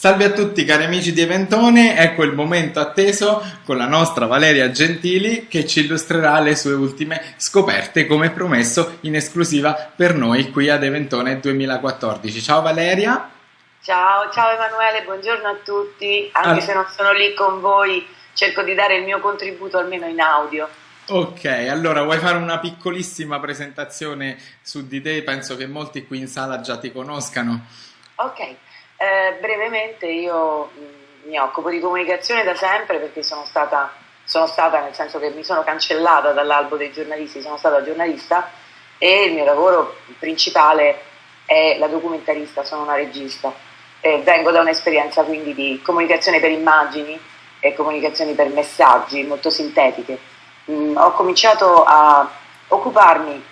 Salve a tutti cari amici di Eventone, ecco il momento atteso con la nostra Valeria Gentili che ci illustrerà le sue ultime scoperte come promesso in esclusiva per noi qui ad Eventone 2014. Ciao Valeria! Ciao, ciao Emanuele, buongiorno a tutti, anche All... se non sono lì con voi cerco di dare il mio contributo almeno in audio. Ok, allora vuoi fare una piccolissima presentazione su di te? Penso che molti qui in sala già ti conoscano. Ok, eh, brevemente io mm, mi occupo di comunicazione da sempre perché sono stata, sono stata, nel senso che mi sono cancellata dall'albo dei giornalisti, sono stata giornalista e il mio lavoro principale è la documentarista, sono una regista. Eh, vengo da un'esperienza quindi di comunicazione per immagini e comunicazioni per messaggi molto sintetiche. Mm, ho cominciato a occuparmi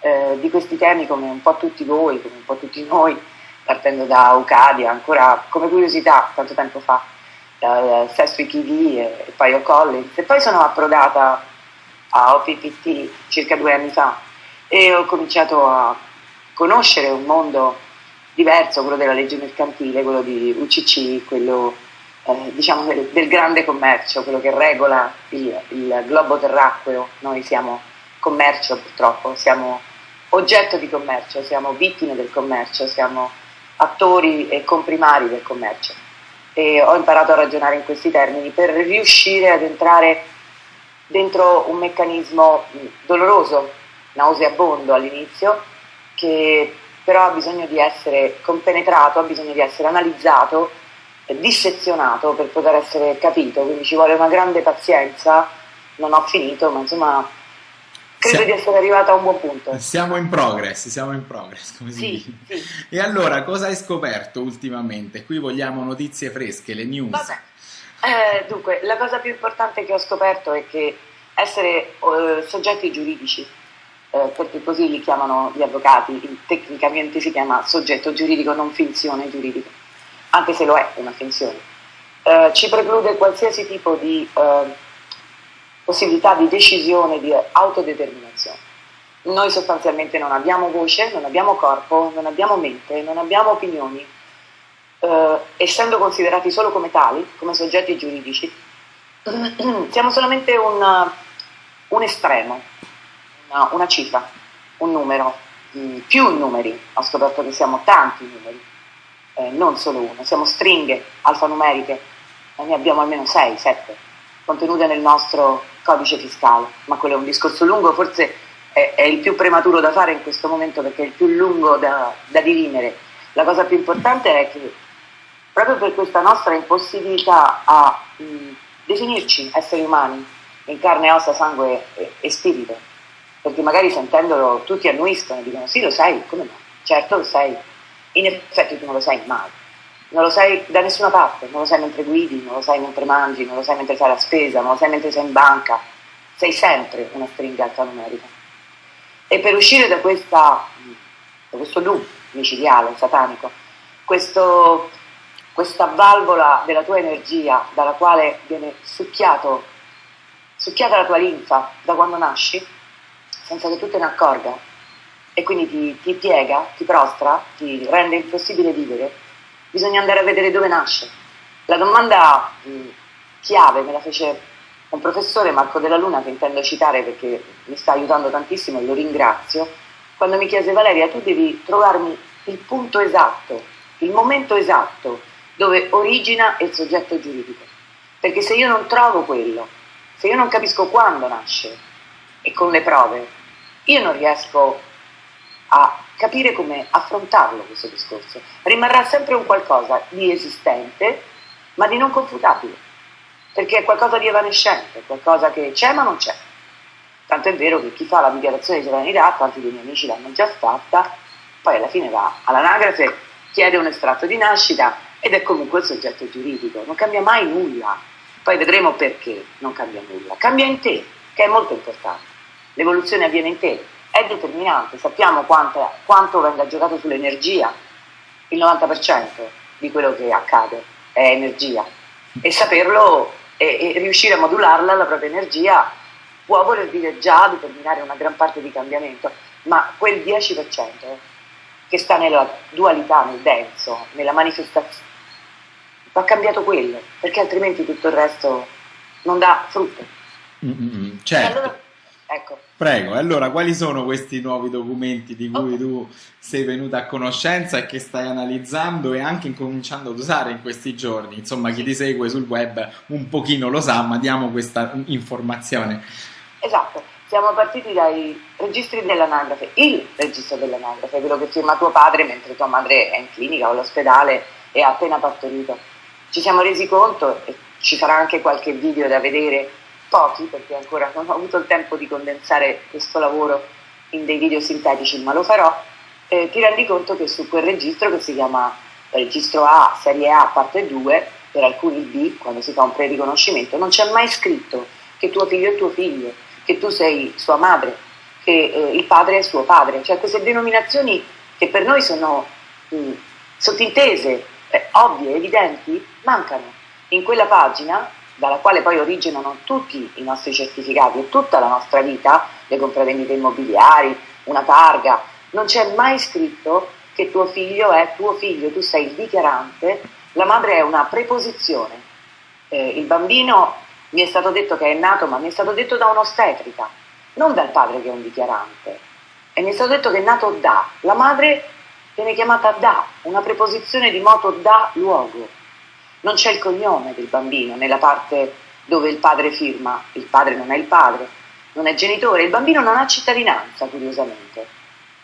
eh, di questi temi come un po' tutti voi, come un po' tutti noi, partendo da Ucadia, ancora come curiosità tanto tempo fa, dal Sestwick TV e, e poi O'Collins, e poi sono approdata a OPPT circa due anni fa e ho cominciato a conoscere un mondo diverso, quello della legge mercantile, quello di UCC, quello eh, diciamo del, del, grande commercio, quello che regola il, il globo terracqueo. Noi siamo commercio purtroppo, siamo oggetto di commercio, siamo vittime del commercio, siamo attori e comprimari del commercio. E ho imparato a ragionare in questi termini per riuscire ad entrare dentro un meccanismo doloroso, nauseabondo all'inizio, che però ha bisogno di essere compenetrato, ha bisogno di essere analizzato, dissezionato per poter essere capito, quindi ci vuole una grande pazienza, non ho finito, ma insomma Credo siamo, di essere arrivata a un buon punto. Siamo in progress, siamo in progress, come si sì, dice. Sì. E allora, cosa hai scoperto ultimamente? Qui vogliamo notizie fresche, le news. Vabbè. Eh, dunque, la cosa più importante che ho scoperto è che essere eh, soggetti giuridici, eh, perché così li chiamano gli avvocati, tecnicamente si chiama soggetto giuridico, non finzione giuridica, anche se lo è una finzione, eh, ci preclude qualsiasi tipo di eh, possibilità di decisione, di autodeterminazione. Noi sostanzialmente non abbiamo voce, non abbiamo corpo, non abbiamo mente, non abbiamo opinioni, eh, essendo considerati solo come tali, come soggetti giuridici, siamo solamente un, un estremo, una, una, cifra, un numero, mm, più numeri, ho scoperto che siamo tanti numeri, eh, non solo uno, siamo stringhe alfanumeriche, ne abbiamo almeno 6, 7 contenute nel nostro codice fiscale, ma quello è un discorso lungo, forse è, è il più prematuro da fare in questo momento perché è il più lungo da, da dirimere. La cosa più importante è che proprio per questa nostra impossibilità a mh, definirci esseri umani in carne, ossa, sangue e, e, spirito, perché magari sentendolo tutti annuiscono e dicono sì lo sei, come no? Certo lo sei, in effetti tu non lo sai mai non lo sai da nessuna parte, non lo sai mentre guidi, non lo sai mentre mangi, non lo sai mentre fai la spesa, non lo sai mentre sei in banca, sei sempre una stringa alfanumerica. E per uscire da, questa, da questo loop micidiale, satanico, questo, questa valvola della tua energia dalla quale viene succhiato, succhiata la tua linfa da quando nasci, senza che tu te ne accorga, e quindi ti, ti piega, ti prostra, ti rende impossibile vivere, bisogna andare a vedere dove nasce. La domanda mh, chiave me la fece un professore, Marco della Luna, che intendo citare perché mi sta aiutando tantissimo e lo ringrazio, quando mi chiese Valeria, tu devi trovarmi il punto esatto, il momento esatto dove origina il soggetto giuridico. Perché se io non trovo quello, se io non capisco quando nasce e con le prove, io non riesco a capire come affrontarlo questo discorso. Rimarrà sempre un qualcosa di esistente, ma di non confutabile, perché è qualcosa di evanescente, qualcosa che c'è ma non c'è. Tanto è vero che chi fa la dichiarazione di sovranità, tanti dei miei amici l'hanno già fatta, poi alla fine va all'anagrafe, chiede un estratto di nascita ed è comunque il soggetto giuridico, non cambia mai nulla. Poi vedremo perché non cambia nulla. Cambia in te, che è molto importante. L'evoluzione avviene in te, è determinante, sappiamo quanto, quanto venga giocato sull'energia, il 90% di quello che accade è energia e saperlo e, e riuscire a modularla, la propria energia, può voler dire già determinare una gran parte di cambiamento, ma quel 10% che sta nella dualità, nel denso, nella manifestazione, va cambiato quello, perché altrimenti tutto il resto non dà frutto. Mm-hmm, certo. Allora, ecco. Prego, allora quali sono questi nuovi documenti di cui okay. tu sei venuta a conoscenza e che stai analizzando e anche incominciando ad usare in questi giorni? Insomma, chi ti segue sul web un pochino lo sa, ma diamo questa informazione. Esatto, siamo partiti dai registri dell'anagrafe, il registro dell'anagrafe, quello che firma tuo padre mentre tua madre è in clinica o all'ospedale e ha appena partorito. Ci siamo resi conto, e ci sarà anche qualche video da vedere, pochi perché ancora non ho avuto il tempo di condensare questo lavoro in dei video sintetici, ma lo farò, eh, ti rendi conto che su quel registro che si chiama registro A, serie A, parte 2, per alcuni B, quando si fa un pre-riconoscimento, non c'è mai scritto che tuo figlio è tuo figlio, che tu sei sua madre, che eh, il padre è suo padre, cioè queste denominazioni che per noi sono mh, sottintese, eh, ovvie, evidenti, mancano. In quella pagina dalla quale poi originano tutti i nostri certificati e tutta la nostra vita, le compravendite immobiliari, una targa, non c'è mai scritto che tuo figlio è tuo figlio, tu sei il dichiarante, la madre è una preposizione. Eh, il bambino mi è stato detto che è nato, ma mi è stato detto da un'ostetrica, non dal padre che è un dichiarante. E mi è stato detto che è nato da, la madre viene chiamata da, una preposizione di moto da luogo non c'è il cognome del bambino nella parte dove il padre firma, il padre non è il padre, non è genitore, il bambino non ha cittadinanza, curiosamente.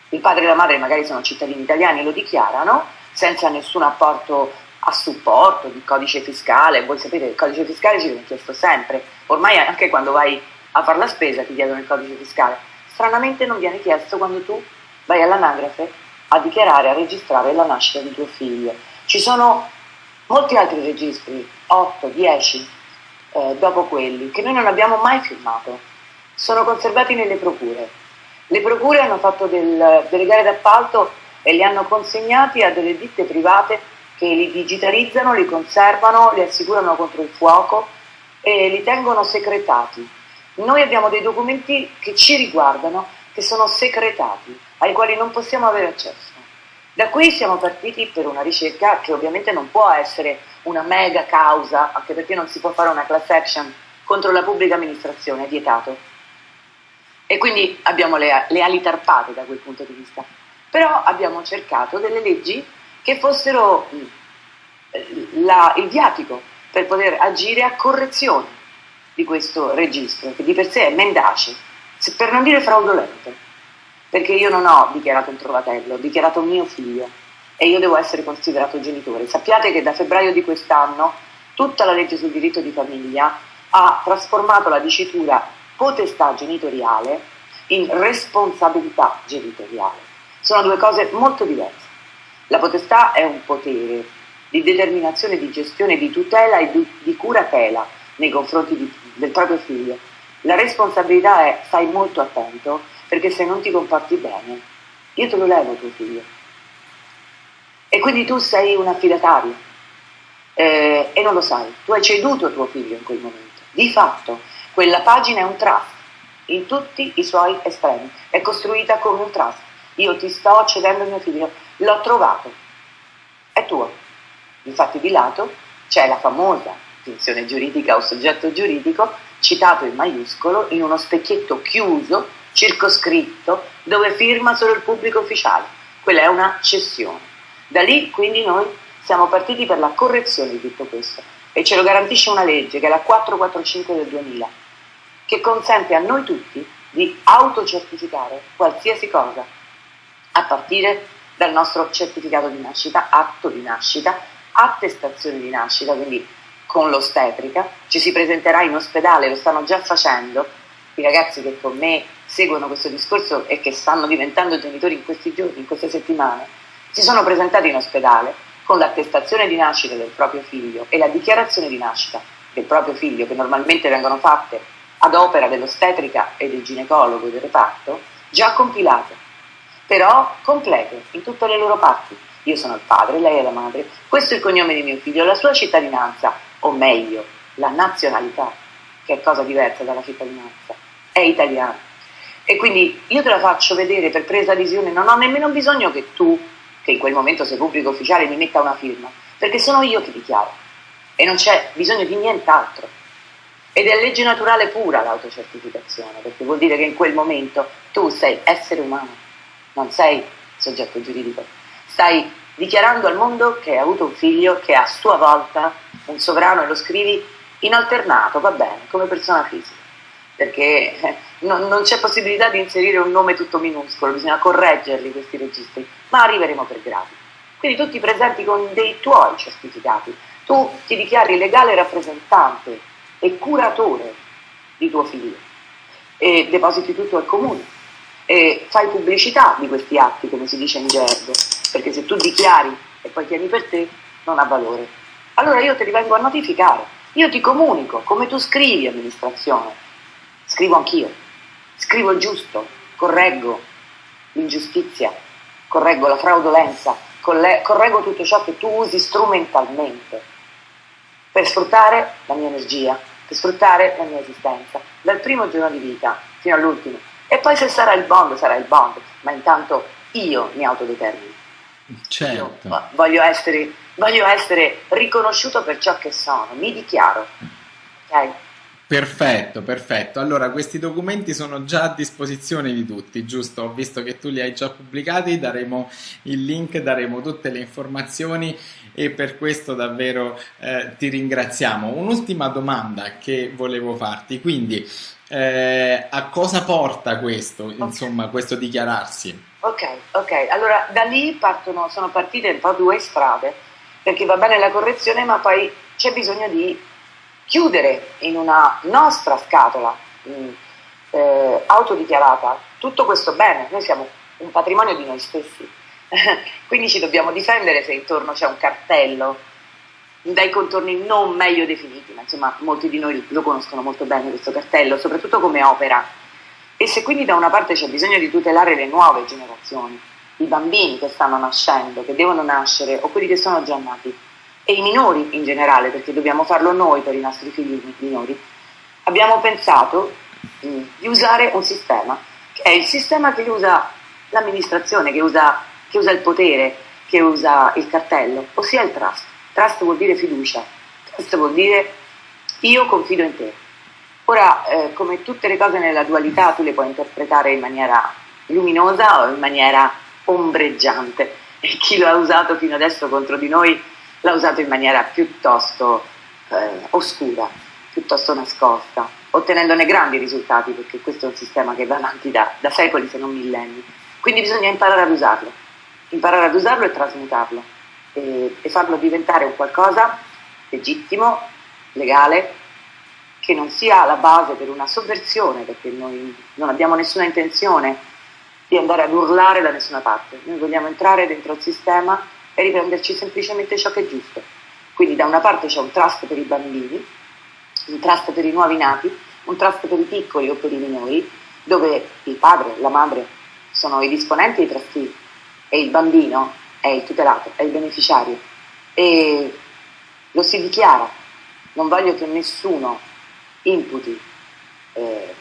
Il padre e la madre magari sono cittadini italiani, lo dichiarano, senza nessun apporto a supporto di codice fiscale. Voi sapete che il codice fiscale ci viene chiesto sempre, ormai anche quando vai a fare la spesa ti chiedono il codice fiscale. Stranamente non viene chiesto quando tu vai all'anagrafe a dichiarare, a registrare la nascita di tuo figlio. Ci sono molti altri registri, 8, 10, eh, dopo quelli, che noi non abbiamo mai firmato, sono conservati nelle procure. Le procure hanno fatto del, delle gare d'appalto e li hanno consegnati a delle ditte private che li digitalizzano, li conservano, li assicurano contro il fuoco e li tengono secretati. Noi abbiamo dei documenti che ci riguardano, che sono secretati, ai quali non possiamo avere accesso. Da qui siamo partiti per una ricerca che ovviamente non può essere una mega causa, anche perché non si può fare una class action contro la pubblica amministrazione, è vietato. E quindi abbiamo le, le ali tarpate da quel punto di vista. Però abbiamo cercato delle leggi che fossero la, il viatico per poter agire a correzione di questo registro, che di per sé è mendace, per non dire fraudolento perché io non ho dichiarato un trovatello, ho dichiarato mio figlio e io devo essere considerato genitore. Sappiate che da febbraio di quest'anno tutta la legge sul diritto di famiglia ha trasformato la dicitura potestà genitoriale in responsabilità genitoriale. Sono due cose molto diverse. La potestà è un potere di determinazione, di gestione, di tutela e di, di curatela nei confronti di, del proprio figlio. La responsabilità è stai molto attento perché se non ti comporti bene, io te lo levo tuo figlio. E quindi tu sei un affidatario eh, e non lo sai, tu hai ceduto tuo figlio in quel momento. Di fatto, quella pagina è un trust in tutti i suoi estremi, è costruita come un trust. Io ti sto cedendo mio figlio, l'ho trovato, è tuo. Infatti di lato c'è la famosa finzione giuridica o soggetto giuridico citato in maiuscolo in uno specchietto chiuso circoscritto dove firma solo il pubblico ufficiale. Quella è una cessione. Da lì quindi noi siamo partiti per la correzione di tutto questo e ce lo garantisce una legge che è la 445 del 2000 che consente a noi tutti di autocertificare qualsiasi cosa a partire dal nostro certificato di nascita, atto di nascita, attestazione di nascita, quindi con l'ostetrica, ci si presenterà in ospedale, lo stanno già facendo, i ragazzi che con me seguono questo discorso e che stanno diventando genitori in questi giorni, in queste settimane, si sono presentati in ospedale con l'attestazione di nascita del proprio figlio e la dichiarazione di nascita del proprio figlio, che normalmente vengono fatte ad opera dell'ostetrica e del ginecologo del reparto, già compilate, però complete in tutte le loro parti. Io sono il padre, lei è la madre, questo è il cognome di mio figlio, la sua cittadinanza, o meglio, la nazionalità, che è cosa diversa dalla cittadinanza è italiano. E quindi io te la faccio vedere per presa visione, non ho nemmeno bisogno che tu, che in quel momento sei pubblico ufficiale, mi metta una firma, perché sono io che dichiaro. e non c'è bisogno di nient'altro. Ed è legge naturale pura l'autocertificazione, perché vuol dire che in quel momento tu sei essere umano, non sei soggetto giuridico. Stai dichiarando al mondo che hai avuto un figlio che a sua volta un sovrano e lo scrivi in alternato, va bene, come persona fisica, perché eh, non, non c'è possibilità di inserire un nome tutto minuscolo, bisogna correggerli questi registri, ma arriveremo per gradi. Quindi tu ti presenti con dei tuoi certificati, tu ti dichiari legale rappresentante e curatore di tuo figlio e depositi tutto al comune e fai pubblicità di questi atti, come si dice in gergo, perché se tu dichiari e poi tieni per te non ha valore. Allora io te li vengo a notificare, io ti comunico, come tu scrivi amministrazione, scrivo anch'io, scrivo il giusto, correggo l'ingiustizia, correggo la fraudolenza, correggo tutto ciò che tu usi strumentalmente per sfruttare la mia energia, per sfruttare la mia esistenza, dal primo giorno di vita fino all'ultimo. E poi se sarà il bond, sarà il bond, ma intanto io mi autodetermino. Certo. Io voglio essere, voglio essere riconosciuto per ciò che sono, mi dichiaro. Ok? Perfetto, perfetto. Allora, questi documenti sono già a disposizione di tutti, giusto? Ho visto che tu li hai già pubblicati, daremo il link, daremo tutte le informazioni e per questo davvero eh, ti ringraziamo. Un'ultima domanda che volevo farti, quindi eh, a cosa porta questo, okay. insomma, questo dichiararsi? Ok, ok. Allora, da lì partono, sono partite un po' due strade, perché va bene la correzione, ma poi c'è bisogno di chiudere in una nostra scatola mh, eh, autodichiarata tutto questo bene, noi siamo un patrimonio di noi stessi, quindi ci dobbiamo difendere se intorno c'è un cartello dai contorni non meglio definiti, ma insomma molti di noi lo conoscono molto bene questo cartello, soprattutto come opera. E se quindi da una parte c'è bisogno di tutelare le nuove generazioni, i bambini che stanno nascendo, che devono nascere o quelli che sono già nati, e i minori in generale, perché dobbiamo farlo noi per i nostri figli minori, abbiamo pensato mm, di usare un sistema, che è il sistema che usa l'amministrazione, che usa, che usa il potere, che usa il cartello, ossia il trust. Trust vuol dire fiducia, trust vuol dire io confido in te. Ora, eh, come tutte le cose nella dualità, tu le puoi interpretare in maniera luminosa o in maniera ombreggiante. E chi lo ha usato fino adesso contro di noi l'ha usato in maniera piuttosto eh, oscura, piuttosto nascosta, ottenendone grandi risultati perché questo è un sistema che va avanti da, da secoli se non millenni. Quindi bisogna imparare ad usarlo, imparare ad usarlo e trasmutarlo e, e farlo diventare un qualcosa legittimo, legale, che non sia la base per una sovversione, perché noi non abbiamo nessuna intenzione di andare ad urlare da nessuna parte. Noi vogliamo entrare dentro il sistema e riprenderci semplicemente ciò che è giusto. Quindi da una parte c'è un trust per i bambini, un trust per i nuovi nati, un trust per i piccoli o per i minori, dove il padre, la madre sono i disponenti e i trustee e il bambino è il tutelato, è il beneficiario e lo si dichiara. Non voglio che nessuno imputi eh,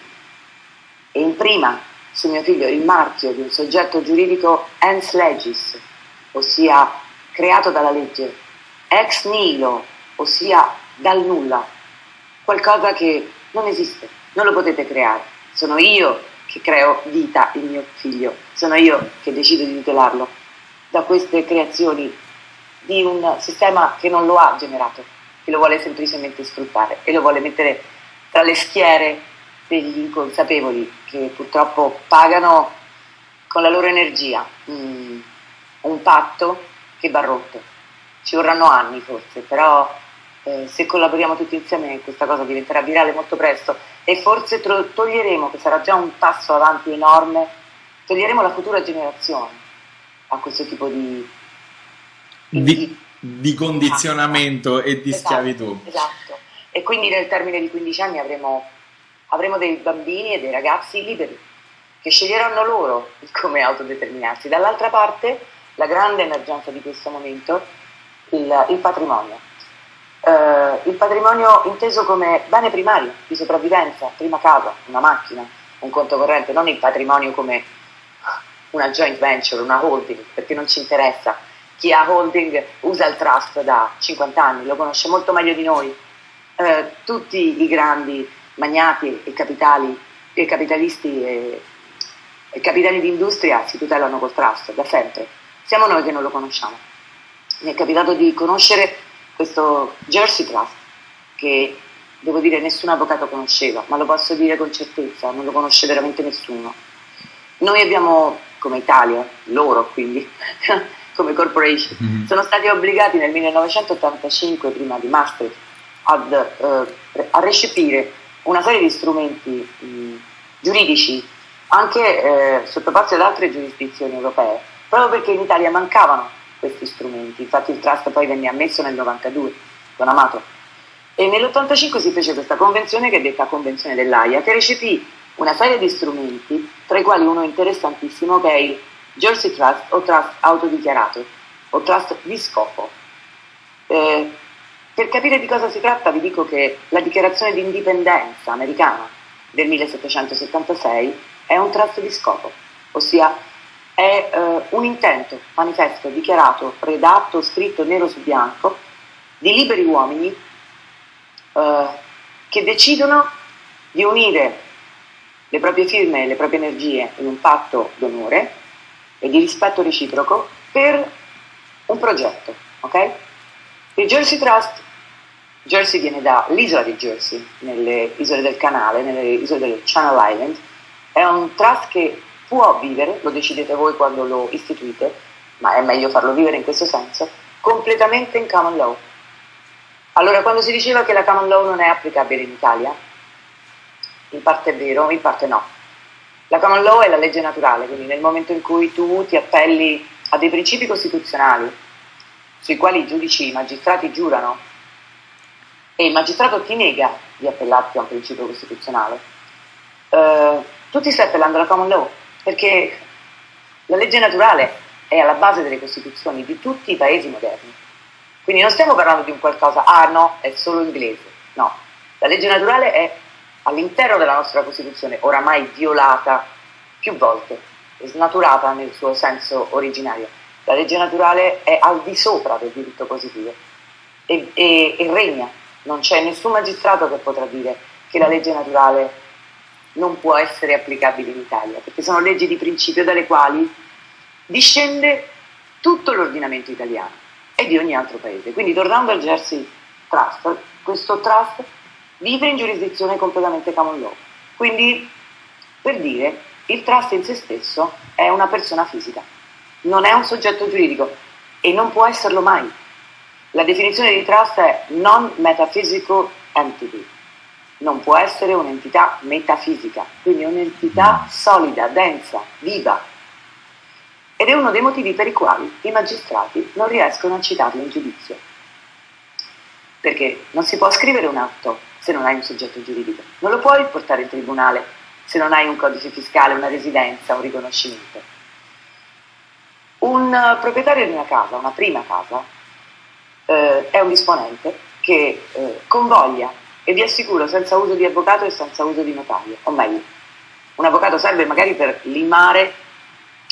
e imprima su mio figlio il marchio di un soggetto giuridico ens legis, ossia creato dalla legge, ex nihilo, ossia dal nulla, qualcosa che non esiste, non lo potete creare. Sono io che creo vita in mio figlio, sono io che decido di tutelarlo da queste creazioni di un sistema che non lo ha generato, che lo vuole semplicemente sfruttare e lo vuole mettere tra le schiere degli inconsapevoli che purtroppo pagano con la loro energia. Mm un patto che va rotto. Ci vorranno anni forse, però eh, se collaboriamo tutti insieme questa cosa diventerà virale molto presto e forse toglieremo, che sarà già un passo avanti enorme, toglieremo la futura generazione a questo tipo di... di, di condizionamento esatto. e di esatto, schiavitù. Esatto, e quindi nel termine di 15 anni avremo, avremo dei bambini e dei ragazzi liberi che sceglieranno loro come autodeterminarsi. Dall'altra parte la grande emergenza di questo momento, il, il patrimonio. Eh, il patrimonio inteso come bene primario di sopravvivenza, prima casa, una macchina, un conto corrente, non il patrimonio come una joint venture, una holding, perché non ci interessa chi ha holding usa il trust da 50 anni, lo conosce molto meglio di noi. Eh, tutti i grandi magnati e, capitali, e capitalisti e, e capitani di industria si tutelano col trust da sempre. Siamo noi che non lo conosciamo. Mi è capitato di conoscere questo Jersey Trust che devo dire nessun avvocato conosceva, ma lo posso dire con certezza, non lo conosce veramente nessuno. Noi abbiamo, come Italia, loro quindi, come corporation, mm-hmm. sono stati obbligati nel 1985, prima di Maastricht, ad, eh, a recepire una serie di strumenti mh, giuridici anche eh, sottoposti ad altre giurisdizioni europee, proprio perché in Italia mancavano questi strumenti. Infatti il trust poi venne ammesso nel 92 con Amato. E nell'85 si fece questa convenzione che è detta Convenzione dell'AIA, che recepì una serie di strumenti, tra i quali uno interessantissimo che è il Jersey Trust o Trust autodichiarato o Trust di scopo. Eh, per capire di cosa si tratta vi dico che la dichiarazione di indipendenza americana del 1776 è un trust di scopo, ossia è eh, un intento manifesto dichiarato, redatto, scritto nero su bianco di liberi uomini eh, che decidono di unire le proprie firme e le proprie energie in un patto d'onore e di rispetto reciproco per un progetto, ok? Il Jersey Trust, Jersey viene dall'isola di Jersey, nelle isole del canale, nelle isole del Channel Island, è un trust che può vivere, lo decidete voi quando lo istituite, ma è meglio farlo vivere in questo senso, completamente in common law. Allora, quando si diceva che la common law non è applicabile in Italia, in parte è vero, in parte no. La common law è la legge naturale, quindi nel momento in cui tu ti appelli a dei principi costituzionali sui quali i giudici, i magistrati giurano e il magistrato ti nega di appellarti a un principio costituzionale, eh, tu ti stai appellando alla common law, perché la legge naturale è alla base delle costituzioni di tutti i paesi moderni. Quindi non stiamo parlando di un qualcosa, ah no, è solo inglese, no. La legge naturale è all'interno della nostra Costituzione, oramai violata più volte, snaturata nel suo senso originario. La legge naturale è al di sopra del diritto positivo e, e, e regna. Non c'è nessun magistrato che potrà dire che la legge naturale non può essere applicabile in Italia, perché sono leggi di principio dalle quali discende tutto l'ordinamento italiano e di ogni altro paese. Quindi tornando al Jersey Trust, questo trust vive in giurisdizione completamente common law. Quindi, per dire, il trust in se stesso è una persona fisica non è un soggetto giuridico e non può esserlo mai. La definizione di trust è non metaphysical entity, non può essere un'entità metafisica, quindi un'entità solida, densa, viva. Ed è uno dei motivi per i quali i magistrati non riescono a citarlo in giudizio. Perché non si può scrivere un atto se non hai un soggetto giuridico, non lo puoi portare in tribunale se non hai un codice fiscale, una residenza, un riconoscimento. Un proprietario di una casa, una prima casa, eh, è un disponente che eh, convoglia e vi assicuro senza uso di avvocato e senza uso di notaio, o meglio, un avvocato serve magari per limare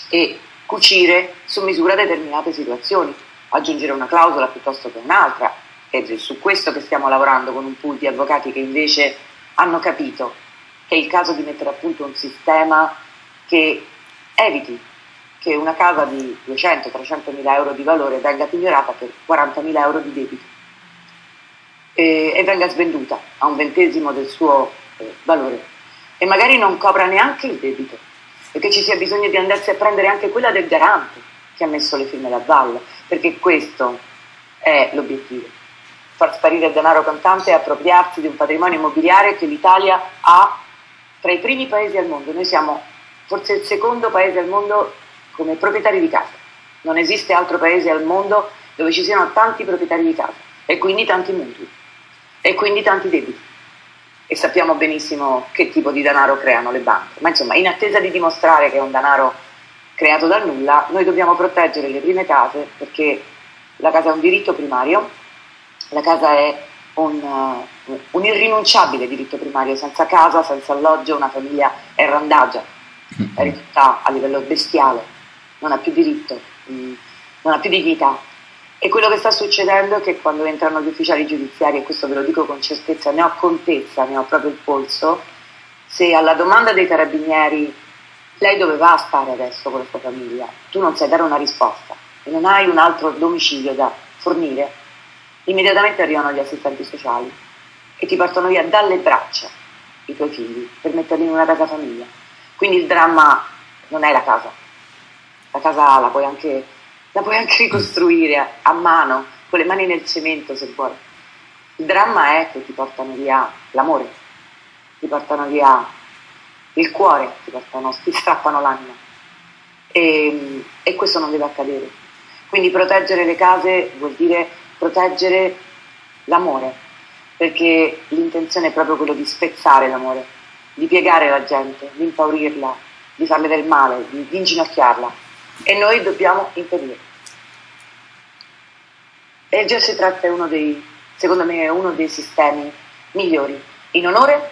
e cucire su misura determinate situazioni, aggiungere una clausola piuttosto che un'altra, ed è su questo che stiamo lavorando con un pool di avvocati che invece hanno capito che è il caso di mettere a punto un sistema che eviti che una casa di 200-300 mila euro di valore venga pignorata per 40 mila euro di debito e, e, venga svenduta a un ventesimo del suo eh, valore e magari non copra neanche il debito e che ci sia bisogno di andarsi a prendere anche quella del garante che ha messo le firme da valle, perché questo è l'obiettivo, far sparire il denaro contante e appropriarsi di un patrimonio immobiliare che l'Italia ha tra i primi paesi al mondo. Noi siamo forse il secondo paese al mondo come proprietari di casa. Non esiste altro paese al mondo dove ci siano tanti proprietari di casa e quindi tanti mutui e quindi tanti debiti. E sappiamo benissimo che tipo di denaro creano le banche. Ma insomma, in attesa di dimostrare che è un denaro creato dal nulla, noi dobbiamo proteggere le prime case perché la casa è un diritto primario, la casa è un, uh, un irrinunciabile diritto primario, senza casa, senza alloggio, una famiglia è randaggia, è ridotta a livello bestiale non ha più diritto, mm, non ha più dignità E quello che sta succedendo è che quando entrano gli ufficiali giudiziari, e questo ve lo dico con certezza, ne ho contezza, ne ho proprio il polso, se alla domanda dei carabinieri lei dove va a stare adesso con la sua famiglia, tu non sai dare una risposta. E non hai un altro domicilio da fornire, immediatamente arrivano gli assistenti sociali e ti portano via dalle braccia i tuoi figli per metterli in una casa famiglia. Quindi il dramma non è la casa, la casa la puoi anche, la puoi anche ricostruire a mano, con le mani nel cemento se vuoi. Il dramma è che ti portano via l'amore, ti portano via il cuore, ti, portano, ti strappano l'anima. E, e questo non deve accadere. Quindi proteggere le case vuol dire proteggere l'amore, perché l'intenzione è proprio quello di spezzare l'amore, di piegare la gente, di impaurirla, di farle del male, di, di inginocchiarla. E noi dobbiamo impedire. E il Trust è uno dei, secondo me, è uno dei sistemi migliori. In onore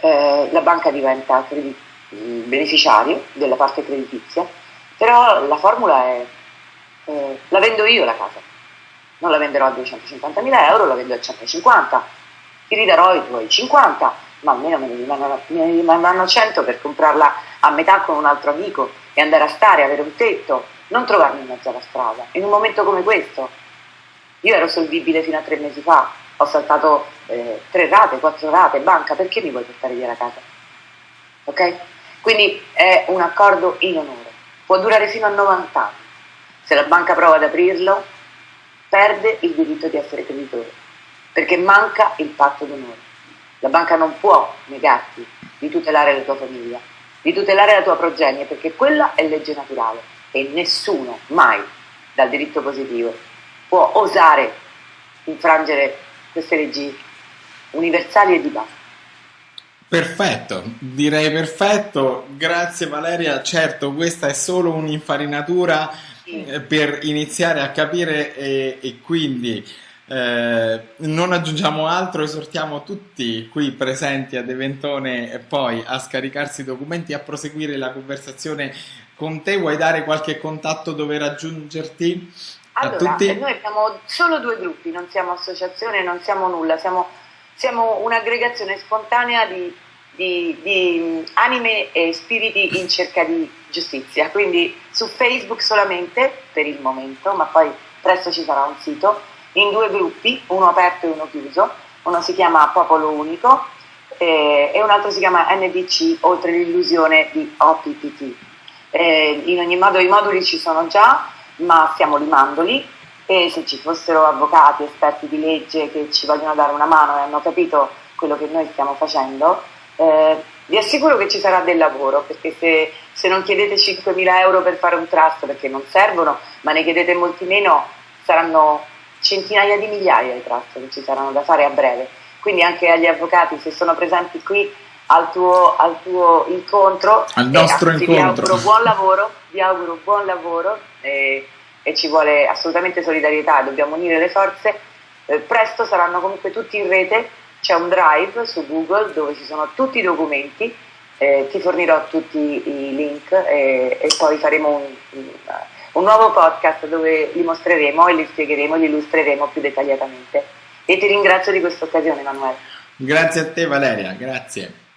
eh, la banca diventa credi- beneficiario della parte creditizia, però la formula è eh, la vendo io la casa, non la venderò a 250.000 euro, la vendo a 150, ti ridarò i tuoi 50, ma almeno me ne rimangono 100 per comprarla a metà con un altro amico e andare a stare, avere un tetto, non trovarmi in mezzo alla strada. In un momento come questo, io ero solvibile fino a tre mesi fa, ho saltato eh, tre rate, quattro rate, banca, perché mi vuoi portare via la casa? Ok? Quindi è un accordo in onore, può durare fino a 90 anni. Se la banca prova ad aprirlo, perde il diritto di essere creditore, perché manca il patto d'onore. La banca non può negarti di tutelare la tua famiglia, di tutelare la tua progenie, perché quella è legge naturale e nessuno mai dal diritto positivo può osare infrangere queste leggi universali e di base. Perfetto, direi perfetto. Grazie Valeria. Certo, questa è solo un'infarinatura sì. Eh, per iniziare a capire e, e quindi eh, non aggiungiamo altro, esortiamo tutti qui presenti ad Eventone poi a scaricarsi i documenti e a proseguire la conversazione con te. Vuoi dare qualche contatto dove raggiungerti? Allora, noi abbiamo solo due gruppi, non siamo associazione, non siamo nulla, siamo, siamo un'aggregazione spontanea di, di, di, anime e spiriti in cerca di giustizia, quindi su Facebook solamente per il momento, ma poi presto ci sarà un sito, in due gruppi, uno aperto e uno chiuso, uno si chiama Popolo Unico eh, e un altro si chiama NDC, oltre l'illusione di OPPT. Eh, in ogni modo i moduli ci sono già, ma stiamo limandoli e se ci fossero avvocati, esperti di legge che ci vogliono dare una mano e hanno capito quello che noi stiamo facendo, eh, vi assicuro che ci sarà del lavoro, perché se, se non chiedete 5.000 euro per fare un trust, perché non servono, ma ne chiedete molti meno, saranno centinaia di migliaia di trust che ci saranno da fare a breve. Quindi anche agli avvocati, se sono presenti qui al tuo, al tuo incontro, al nostro eh, incontro. vi auguro buon lavoro, vi auguro buon lavoro e, e ci vuole assolutamente solidarietà, dobbiamo unire le forze. Eh, presto saranno comunque tutti in rete, c'è un drive su Google dove ci sono tutti i documenti, eh, ti fornirò tutti i link e, e poi faremo un, un, nuovo podcast dove li mostreremo e li spiegheremo, li illustreremo più dettagliatamente. E ti ringrazio di questa occasione Emanuele. Grazie a te Valeria, grazie.